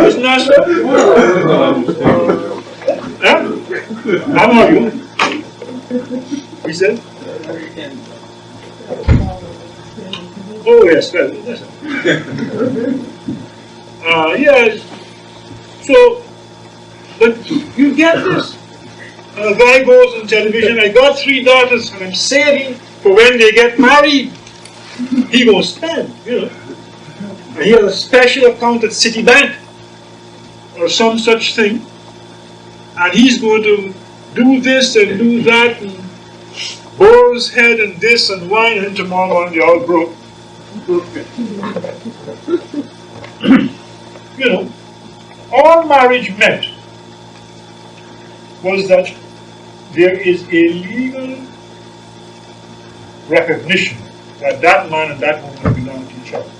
Mr. Nasser? Huh? How are you? We said? Oh, yes, well, yes. Uh, yes. So, but you get this. A guy goes on television, I got three daughters and I'm saving for when they get married. He gonna spend, you know. And he has a special account at Citibank or some such thing. And he's going to do this and do that and boar's head and this and wine and tomorrow morning they all broke. you know, all marriage meant was that there is a legal recognition that that man and that woman belong to each other.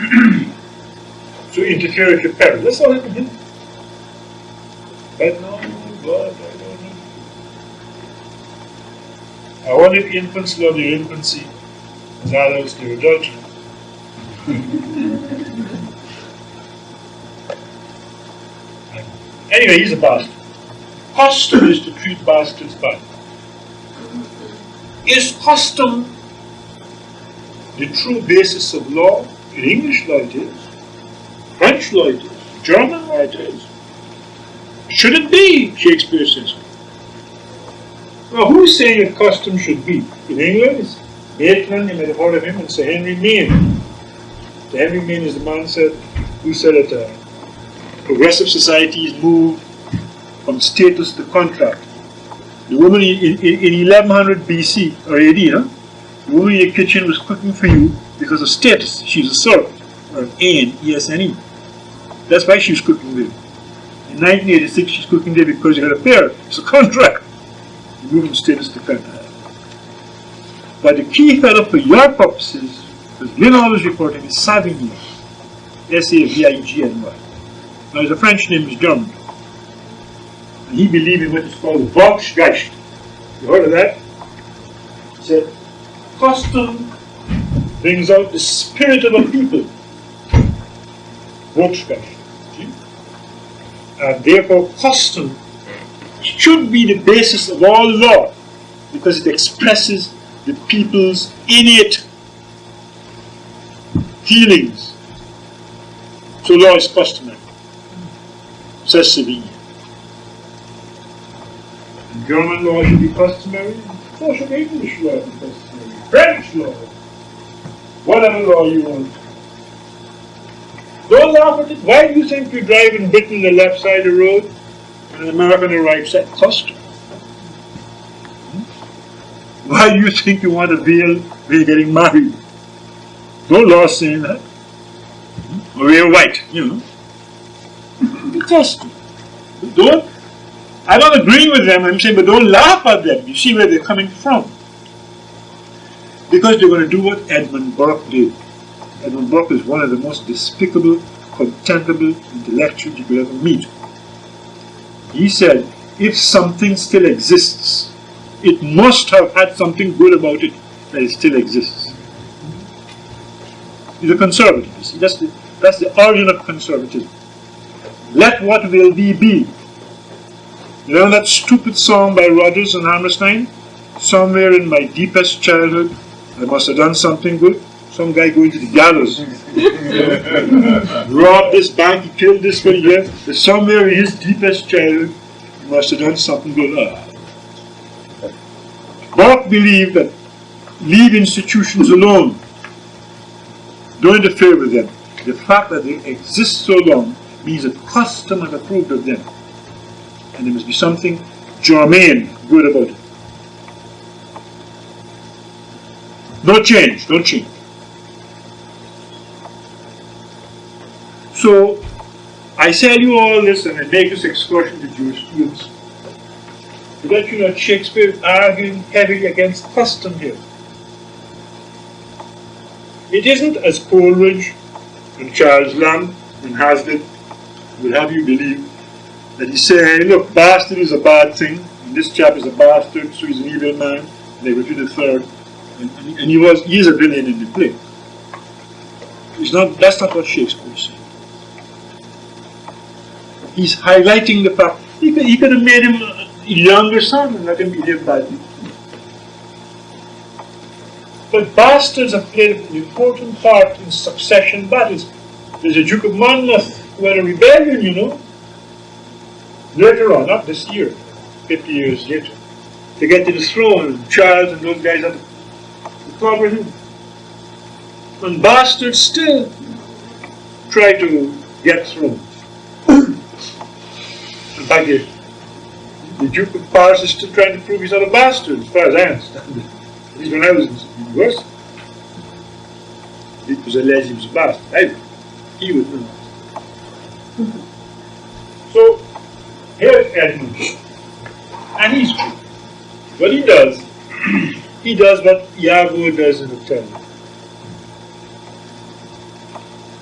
so interfere with your parents. That's all it is. But no, God, I don't know. I if infants love their infancy as adults their adultery. anyway, he's a bastard. Custom is to treat bastards bad. Is custom the true basis of law? In English law it is. French law it is. German law it is. Should it be? Shakespeare says. Now, who's saying that custom should be? In England, it's Maitland, you may have heard of him, and Sir Henry Maine. Sir Henry Maine is the man said, who said that uh, progressive societies move from status to contract. The woman in, in, in 1100 BC, or AD, huh? Woman in the kitchen was cooking for you because of status. She's a servant, or an AN, E-S-N-E. That's why she was cooking there. In 1986, she's cooking there because you had a pair. It's a contract. You move from status to contract. But the key fellow for your purposes, because Lynn always reporting, is Savigny. S-A-V-I-G-N-Y. Now, his French name is German. And he believed in what is called Volksgeist. You heard of that? He said, custom brings out the spirit of a people. See? And therefore, custom should be the basis of all law because it expresses the people's innate feelings. So law is customary, says Savigny. German law should be customary, so should English law be customary, French law, whatever law you want. Don't laugh at it. Why do you think you drive in Britain the left side of the road and in America the right side? Custom. Why do you think you want a veil when you're getting married? No law saying that. Or wear white, you know. Custom. Don't, I don't agree with them, I'm saying, but don't laugh at them. You see where they're coming from. Because they're going to do what Edmund Burke did. Edmund Burke is one of the most despicable, contemptible intellectuals you could ever meet. He said, if something still exists, it must have had something good about it that it still exists. He's a conservative. You see, that's the, that's the origin of conservatism. Let what will be be. You know that stupid song by Rodgers and Hammerstein? Somewhere in my deepest childhood, I must have done something good. Some guy going to the gallows. Robbed this bank, he killed this one here. But somewhere in his deepest childhood, he must have done something good. Ah. Burke believed that leave institutions alone. Don't interfere with them. The fact that they exist so long means that custom has approved of them. And there must be something germane, good about it. No change, don't change. So, I tell you all this and I make this excursion to Jewish jurisprudence to let you know Shakespeare arguing heavily against custom here. It isn't as Coleridge and Charles Lamb and Hazlitt will have you believe that he's saying, look, bastard is a bad thing, and this chap is a bastard, so he's an evil man, and they go to the third, and, and, and he was, he's a villain in the play. It's not, that's not what Shakespeare said. He's highlighting the fact, he could, he could have made him a younger son and let him behave badly. But bastards have played an important part in succession battles. There's a Duke of Monmouth who had a rebellion, you know. Later on, not this year, 50 years later, to get to the throne. Charles and those guys had to him. And bastards still try to get through. In fact, the, the Duke of Paris is still trying to prove he's not a bastard, as far as I understand it. At least when I was in university. It was alleged he was a bastard. I, he was not. So, here's Edmund. And he's. What he does, he does what Iago does in Othello.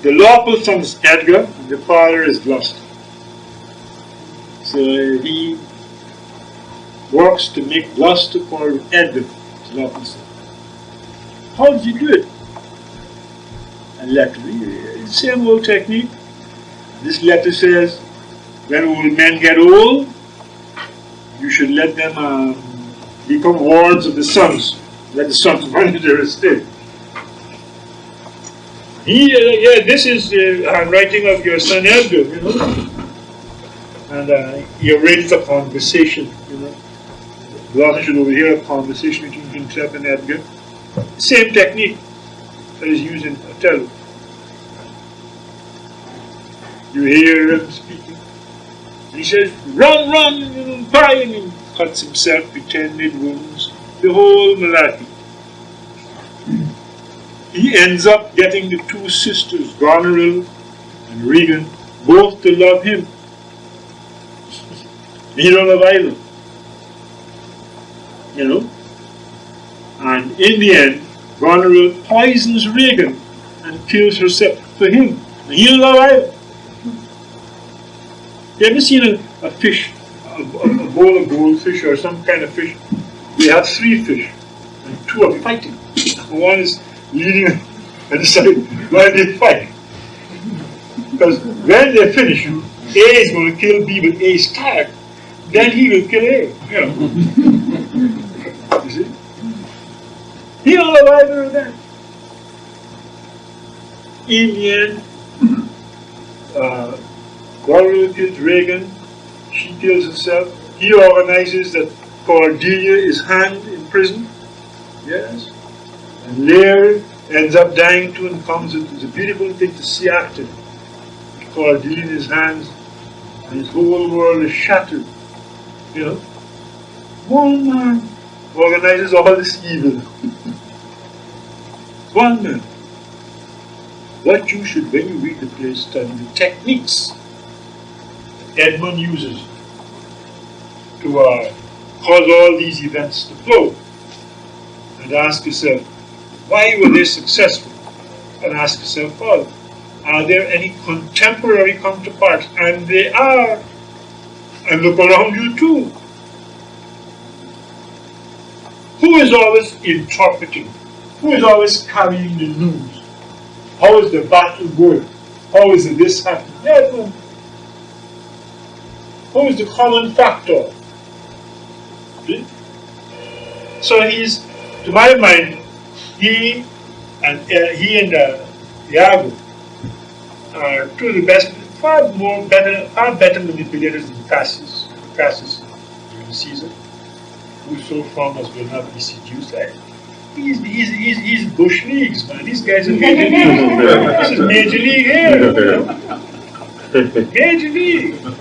The lawful son is Edgar, the father is Gloucester. So he works to make Gloucester call Edgar, his lawful son. How does he do it? And letter, same old technique. This letter says, when old men get old, you should let them um, become wards of the sons. Let the sons run their estate. He, uh, yeah, this is the handwriting of your son Edgar, you know. And uh, he arranged a conversation, you know. Gloucester should overhear a conversation between himself and Edgar. Same technique that is used in Othello. You hear him speaking. He says, run, run, you know, buy, he cuts himself, pretended wounds, the whole malarkey he ends up getting the two sisters, Goneril and Regan, both to love him. he don't love either. You know? And in the end, Goneril poisons Regan and kills herself for him. He don't love either. You ever seen a, a fish, a, a, bowl of goldfish or some kind of fish? we have three fish, and two are fighting. One is leading and decide why they fight. Because when they finish, A is going to kill B, but A is tired. Then he will kill A. You know. you see? He love either of them. In the end, uh, Regan. Kills herself. He organizes that Cordelia is hanged in prison. Yes. And Lear ends up dying too and comes. It's a beautiful thing to see after. Cordelia in his hands, and his whole world is shattered. You know? One man organizes all this evil. One man. What you should, when you read the play, study the techniques Edmund uses to uh, cause all these events to flow. And ask yourself, why were they successful? And ask yourself, well, are there any contemporary counterparts? And they are. And look around you too. Who is always interpreting? Who is always carrying the news? How is the battle going? How is this happening? Who is the common factor? See? So he's, to my mind, he and uh, he and uh, Iago are two of the best, far more better, far better manipulators than Cassius, Cassius during Caesar, who so far as will not be seduced. Right? He's, he's, he's, he's Bush Leagues, man. These guys are major league. this is major league here. major league.